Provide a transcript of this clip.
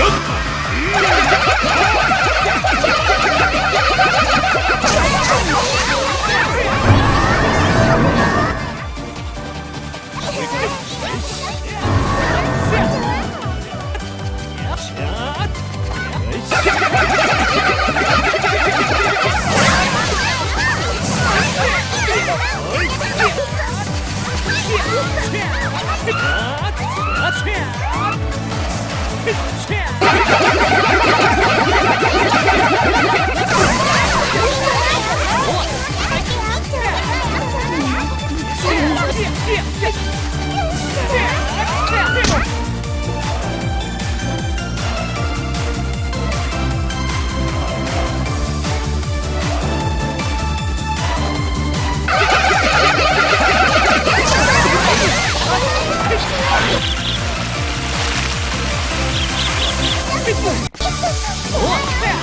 Yeah! 오!